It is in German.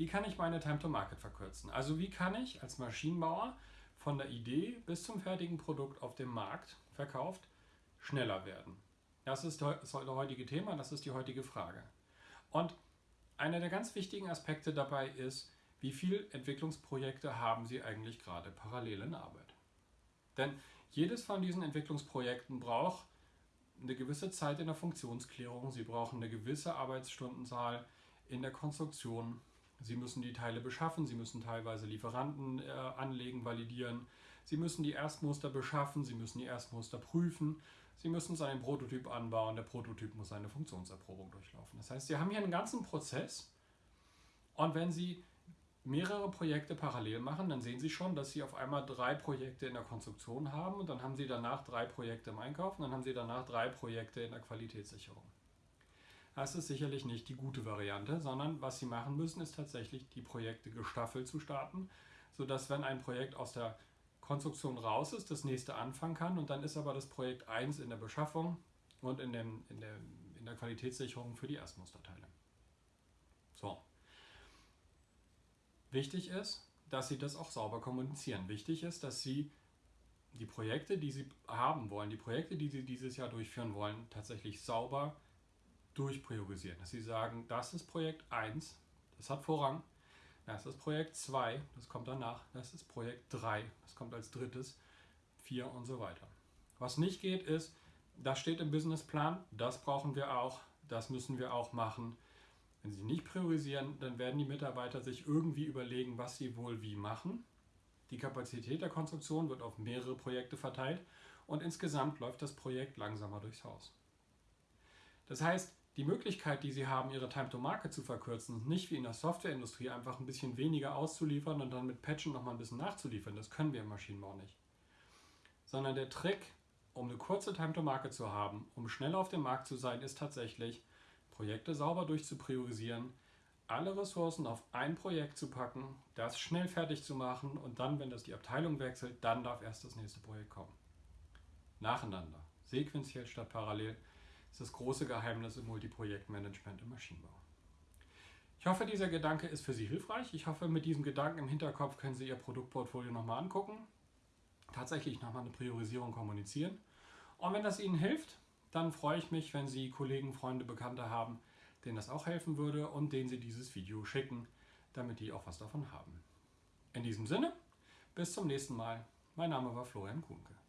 wie kann ich meine Time to Market verkürzen? Also wie kann ich als Maschinenbauer von der Idee bis zum fertigen Produkt auf dem Markt verkauft schneller werden? Das ist das heutige Thema, das ist die heutige Frage. Und einer der ganz wichtigen Aspekte dabei ist, wie viele Entwicklungsprojekte haben Sie eigentlich gerade parallel in Arbeit? Denn jedes von diesen Entwicklungsprojekten braucht eine gewisse Zeit in der Funktionsklärung, Sie brauchen eine gewisse Arbeitsstundenzahl in der Konstruktion, Sie müssen die Teile beschaffen, Sie müssen teilweise Lieferanten äh, anlegen, validieren, Sie müssen die Erstmuster beschaffen, Sie müssen die Erstmuster prüfen, Sie müssen seinen Prototyp anbauen, der Prototyp muss eine Funktionserprobung durchlaufen. Das heißt, Sie haben hier einen ganzen Prozess und wenn Sie mehrere Projekte parallel machen, dann sehen Sie schon, dass Sie auf einmal drei Projekte in der Konstruktion haben und dann haben Sie danach drei Projekte im Einkauf und dann haben Sie danach drei Projekte in der Qualitätssicherung. Das ist sicherlich nicht die gute Variante, sondern was Sie machen müssen, ist tatsächlich die Projekte gestaffelt zu starten, sodass wenn ein Projekt aus der Konstruktion raus ist, das nächste anfangen kann und dann ist aber das Projekt 1 in der Beschaffung und in, dem, in, der, in der Qualitätssicherung für die Erstmusterteile. So. Wichtig ist, dass Sie das auch sauber kommunizieren. Wichtig ist, dass Sie die Projekte, die Sie haben wollen, die Projekte, die Sie dieses Jahr durchführen wollen, tatsächlich sauber durchpriorisieren. Dass Sie sagen, das ist Projekt 1, das hat Vorrang, das ist Projekt 2, das kommt danach, das ist Projekt 3, das kommt als drittes, 4 und so weiter. Was nicht geht ist, das steht im Businessplan, das brauchen wir auch, das müssen wir auch machen. Wenn Sie nicht priorisieren, dann werden die Mitarbeiter sich irgendwie überlegen, was sie wohl wie machen. Die Kapazität der Konstruktion wird auf mehrere Projekte verteilt und insgesamt läuft das Projekt langsamer durchs Haus. Das heißt, die Möglichkeit, die Sie haben, Ihre Time to Market zu verkürzen, nicht wie in der Softwareindustrie einfach ein bisschen weniger auszuliefern und dann mit Patchen nochmal ein bisschen nachzuliefern, das können wir im Maschinenbau nicht. Sondern der Trick, um eine kurze Time to Market zu haben, um schnell auf dem Markt zu sein, ist tatsächlich, Projekte sauber durchzupriorisieren, alle Ressourcen auf ein Projekt zu packen, das schnell fertig zu machen und dann, wenn das die Abteilung wechselt, dann darf erst das nächste Projekt kommen. Nacheinander, sequenziell statt parallel, ist das große Geheimnis im Multiprojektmanagement im Maschinenbau. Ich hoffe, dieser Gedanke ist für Sie hilfreich. Ich hoffe, mit diesem Gedanken im Hinterkopf können Sie Ihr Produktportfolio nochmal angucken, tatsächlich nochmal eine Priorisierung kommunizieren. Und wenn das Ihnen hilft, dann freue ich mich, wenn Sie Kollegen, Freunde, Bekannte haben, denen das auch helfen würde und denen Sie dieses Video schicken, damit die auch was davon haben. In diesem Sinne, bis zum nächsten Mal. Mein Name war Florian Kuhnke.